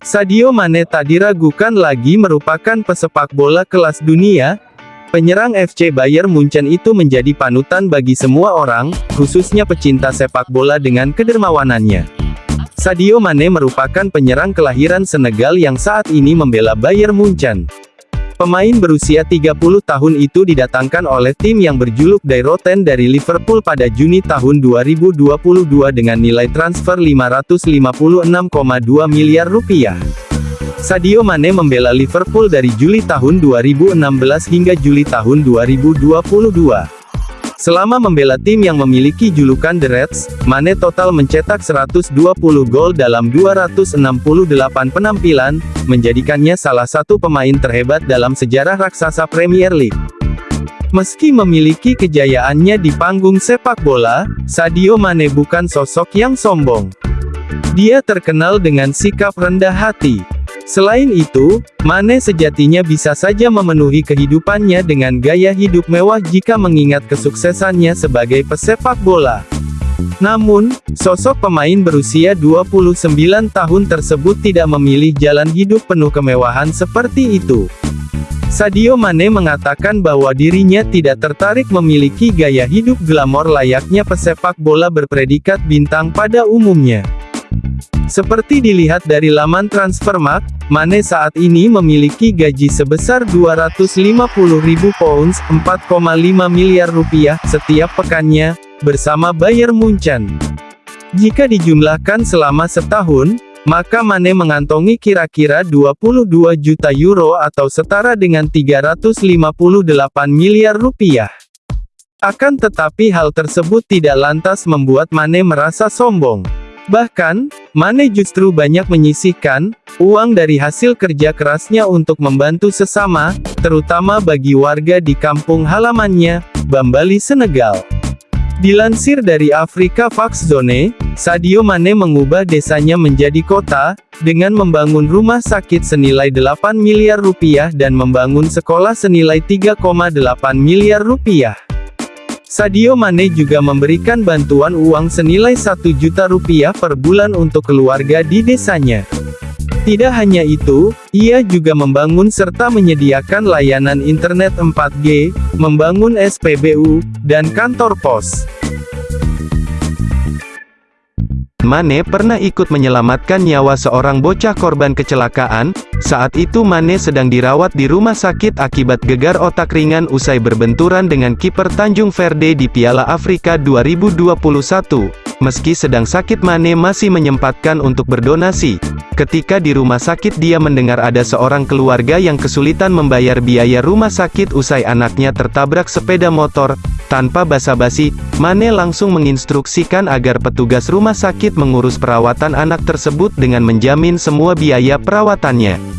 Sadio Mane tak diragukan lagi merupakan pesepak bola kelas dunia. Penyerang FC Bayern Munchen itu menjadi panutan bagi semua orang, khususnya pecinta sepak bola dengan kedermawanannya. Sadio Mane merupakan penyerang kelahiran Senegal yang saat ini membela Bayern Munchen. Pemain berusia 30 tahun itu didatangkan oleh tim yang berjuluk Dairoten dari Liverpool pada Juni tahun 2022 dengan nilai transfer 556,2 miliar rupiah. Sadio Mane membela Liverpool dari Juli tahun 2016 hingga Juli tahun 2022. Selama membela tim yang memiliki julukan The Reds, Mane total mencetak 120 gol dalam 268 penampilan, menjadikannya salah satu pemain terhebat dalam sejarah raksasa Premier League. Meski memiliki kejayaannya di panggung sepak bola, Sadio Mane bukan sosok yang sombong. Dia terkenal dengan sikap rendah hati. Selain itu, Mane sejatinya bisa saja memenuhi kehidupannya dengan gaya hidup mewah jika mengingat kesuksesannya sebagai pesepak bola. Namun, sosok pemain berusia 29 tahun tersebut tidak memilih jalan hidup penuh kemewahan seperti itu. Sadio Mane mengatakan bahwa dirinya tidak tertarik memiliki gaya hidup glamor layaknya pesepak bola berpredikat bintang pada umumnya. Seperti dilihat dari laman Transfermarkt, Mane saat ini memiliki gaji sebesar 250.000 pounds, 4,5 miliar rupiah, setiap pekannya, bersama Bayern Munchen. Jika dijumlahkan selama setahun, maka Mane mengantongi kira-kira 22 juta euro atau setara dengan 358 miliar rupiah. Akan tetapi hal tersebut tidak lantas membuat Mane merasa sombong. Bahkan, Mane justru banyak menyisihkan uang dari hasil kerja kerasnya untuk membantu sesama, terutama bagi warga di kampung halamannya, Bambali, Senegal. Dilansir dari Afrika Fox Zone, Sadio Mane mengubah desanya menjadi kota, dengan membangun rumah sakit senilai 8 miliar rupiah dan membangun sekolah senilai 3,8 miliar rupiah. Sadio Mane juga memberikan bantuan uang senilai 1 juta rupiah per bulan untuk keluarga di desanya. Tidak hanya itu, ia juga membangun serta menyediakan layanan internet 4G, membangun SPBU, dan kantor pos. Mane pernah ikut menyelamatkan nyawa seorang bocah korban kecelakaan, saat itu Mane sedang dirawat di rumah sakit akibat gegar otak ringan usai berbenturan dengan kiper Tanjung Verde di Piala Afrika 2021. Meski sedang sakit Mane masih menyempatkan untuk berdonasi. Ketika di rumah sakit dia mendengar ada seorang keluarga yang kesulitan membayar biaya rumah sakit usai anaknya tertabrak sepeda motor. Tanpa basa-basi, Mane langsung menginstruksikan agar petugas rumah sakit mengurus perawatan anak tersebut dengan menjamin semua biaya perawatannya.